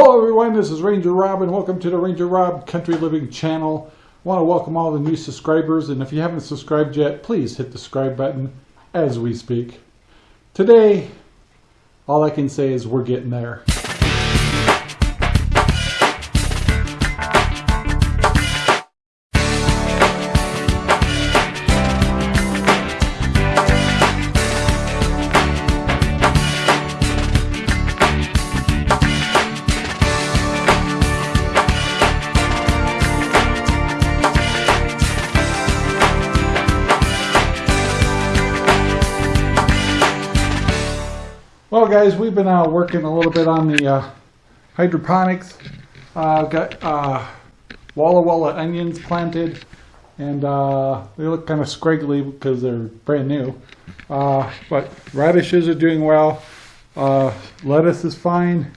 Hello everyone, this is Ranger Rob and welcome to the Ranger Rob Country Living channel. I want to welcome all the new subscribers and if you haven't subscribed yet, please hit the subscribe button as we speak. Today, all I can say is we're getting there. Well guys, we've been uh, working a little bit on the uh, hydroponics. I've got uh, Walla Walla onions planted and uh, they look kind of scraggly because they're brand new. Uh, but radishes are doing well. Lettuce is fine.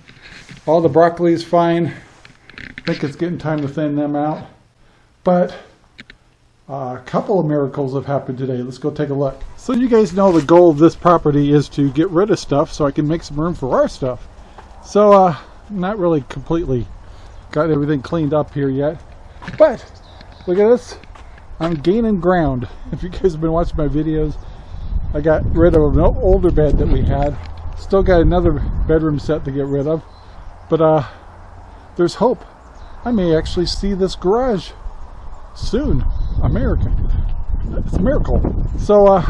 All the broccoli is fine. I think it's getting time to thin them out. But a couple of miracles have happened today. Let's go take a look. So you guys know the goal of this property is to get rid of stuff so I can make some room for our stuff. So uh, not really completely got everything cleaned up here yet. But look at this. I'm gaining ground. If you guys have been watching my videos, I got rid of an older bed that we had. Still got another bedroom set to get rid of. But uh, there's hope. I may actually see this garage soon. American. It's a miracle. So, uh,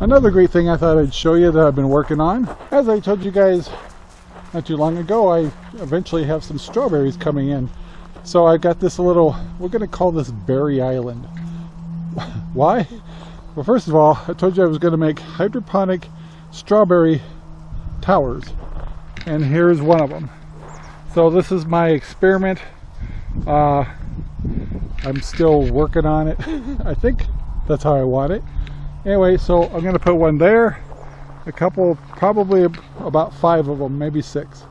another great thing I thought I'd show you that I've been working on. As I told you guys not too long ago, I eventually have some strawberries coming in. So I got this little, we're going to call this Berry Island. Why? Well, first of all, I told you I was going to make hydroponic strawberry towers. And here's one of them. So this is my experiment. Uh, I'm still working on it. I think that's how I want it. Anyway, so I'm going to put one there, a couple, probably about five of them, maybe six.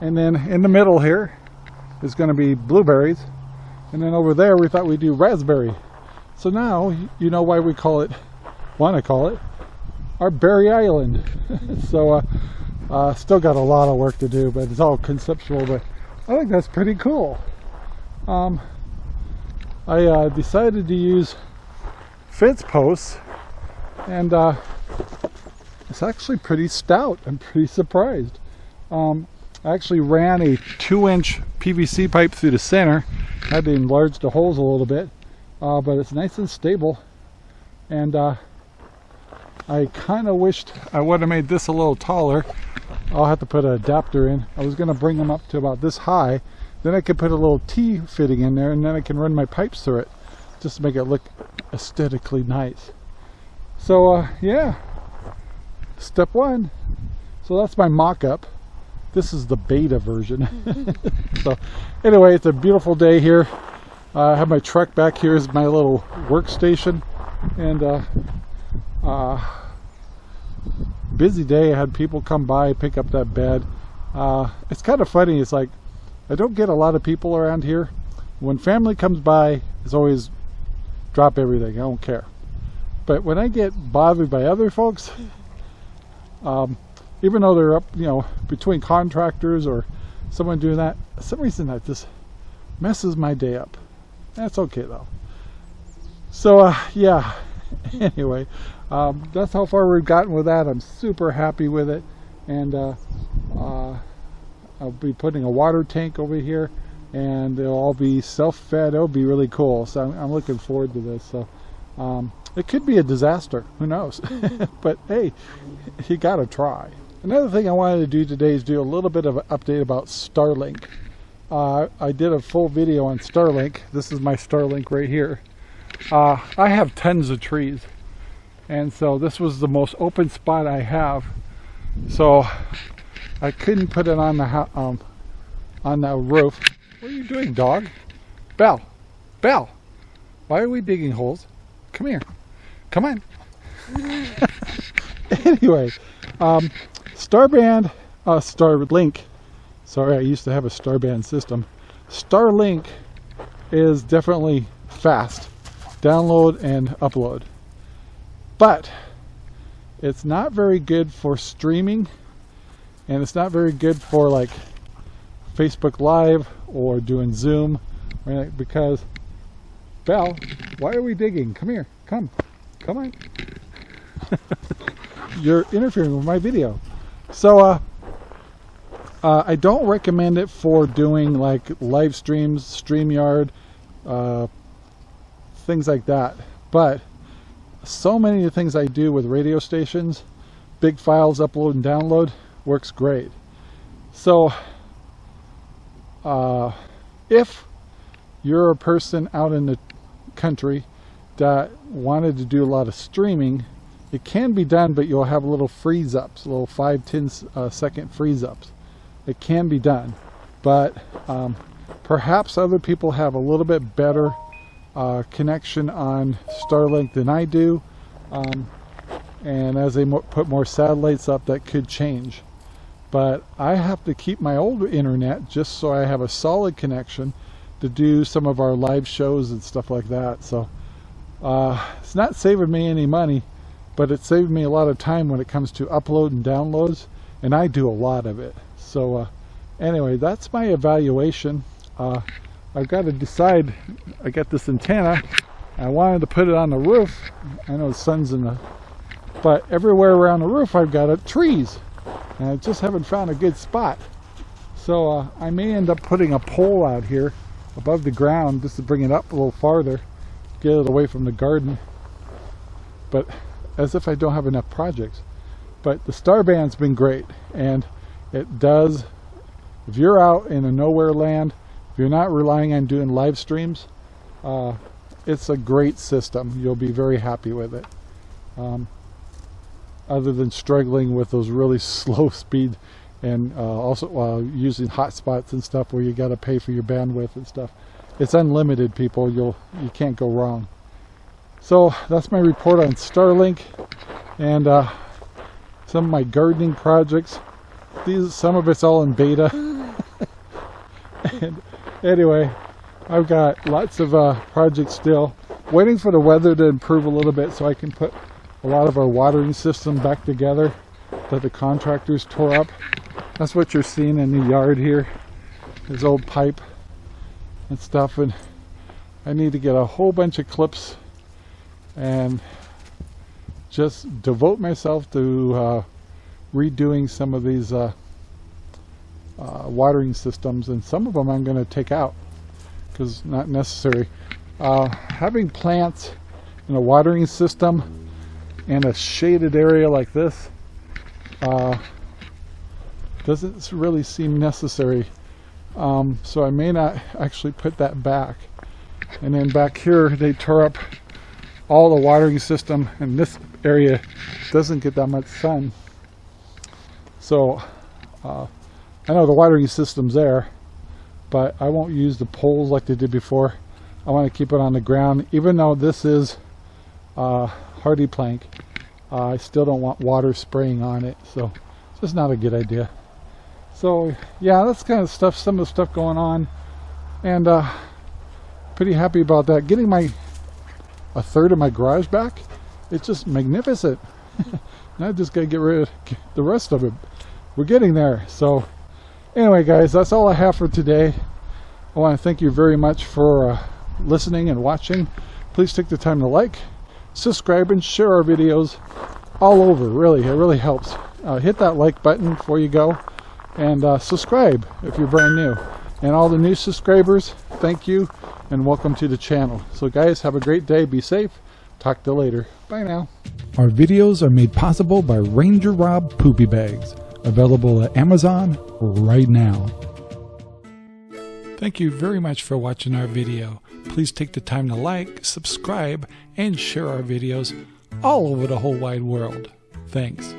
And then in the middle here is going to be blueberries. And then over there we thought we'd do raspberry. So now you know why we call it, want to call it, our Berry Island. so uh, uh, still got a lot of work to do, but it's all conceptual. But I think that's pretty cool. Um, I uh, decided to use fence posts and uh, it's actually pretty stout. I'm pretty surprised. Um, I actually ran a two inch PVC pipe through the center. Had to enlarge the holes a little bit, uh, but it's nice and stable. And uh, I kind of wished I would have made this a little taller. I'll have to put an adapter in. I was going to bring them up to about this high then I can put a little T fitting in there and then I can run my pipes through it just to make it look aesthetically nice. So uh, yeah, step one. So that's my mock-up. This is the beta version. so anyway, it's a beautiful day here. Uh, I have my truck back here is my little workstation and uh, uh, busy day. I had people come by, pick up that bed. Uh, it's kind of funny. It's like I don't get a lot of people around here. When family comes by, it's always drop everything. I don't care. But when I get bothered by other folks, um, even though they're up, you know, between contractors or someone doing that, some reason that just messes my day up. That's okay though. So uh, yeah, anyway, um, that's how far we've gotten with that. I'm super happy with it. And uh, I'll be putting a water tank over here and they'll all be self-fed. It'll be really cool. So I'm, I'm looking forward to this. So um, it could be a disaster. Who knows? but hey, you got to try. Another thing I wanted to do today is do a little bit of an update about Starlink. Uh, I did a full video on Starlink. This is my Starlink right here. Uh, I have tons of trees. And so this was the most open spot I have. So I couldn't put it on the um, on the roof. What are you doing, dog? Bell, Bell, why are we digging holes? Come here, come on. anyway, um, Starband, uh, Starlink. Sorry, I used to have a Starband system. Starlink is definitely fast, download and upload, but it's not very good for streaming and it's not very good for like Facebook Live or doing Zoom, right? Because Belle, why are we digging? Come here, come, come on. You're interfering with my video. So, uh, uh, I don't recommend it for doing like live streams, StreamYard, uh, things like that. But so many of the things I do with radio stations, big files upload and download, works great. So uh, if you're a person out in the country that wanted to do a lot of streaming, it can be done, but you'll have a little freeze ups, little 5 10 uh, second freeze ups. It can be done, but um, perhaps other people have a little bit better uh, connection on Starlink than I do. Um, and as they mo put more satellites up, that could change. But I have to keep my old internet just so I have a solid connection to do some of our live shows and stuff like that. So uh, it's not saving me any money, but it's saving me a lot of time when it comes to upload and downloads, and I do a lot of it. So uh, anyway, that's my evaluation. Uh, I've got to decide, I got this antenna, I wanted to put it on the roof. I know the sun's in the, but everywhere around the roof I've got it, trees. And I just haven't found a good spot. So uh, I may end up putting a pole out here above the ground just to bring it up a little farther, get it away from the garden. But as if I don't have enough projects. But the Starband's been great and it does, if you're out in a nowhere land, if you're not relying on doing live streams, uh, it's a great system. You'll be very happy with it. Um, other than struggling with those really slow speed and uh, also uh, using hotspots and stuff where you got to pay for your bandwidth and stuff. It's unlimited, people. You'll you can't go wrong. So that's my report on Starlink and uh, some of my gardening projects. These some of it's all in beta. and anyway, I've got lots of uh, projects still. Waiting for the weather to improve a little bit so I can put a lot of our watering system back together that the contractors tore up. That's what you're seeing in the yard here. This old pipe and stuff and I need to get a whole bunch of clips and just devote myself to uh, redoing some of these uh, uh, watering systems and some of them I'm going to take out because not necessary. Uh, having plants in a watering system in a shaded area like this uh, doesn't really seem necessary. Um, so I may not actually put that back. And then back here they tore up all the watering system and this area doesn't get that much sun. So uh, I know the watering system's there, but I won't use the poles like they did before. I want to keep it on the ground, even though this is uh, HardiePlank. Uh, I still don't want water spraying on it, so it's just not a good idea. So yeah, that's kind of stuff, some of the stuff going on, and uh, pretty happy about that. Getting my a third of my garage back, it's just magnificent. now I just gotta get rid of the rest of it. We're getting there, so anyway guys that's all I have for today I want to thank you very much for uh, listening and watching please take the time to like subscribe and share our videos all over really. It really helps. Uh, hit that like button before you go and uh, subscribe if you're brand new. And all the new subscribers thank you and welcome to the channel. So guys have a great day. Be safe. Talk to you later. Bye now. Our videos are made possible by Ranger Rob Poopy Bags. Available at Amazon right now. Thank you very much for watching our video. Please take the time to like, subscribe, and share our videos all over the whole wide world. Thanks.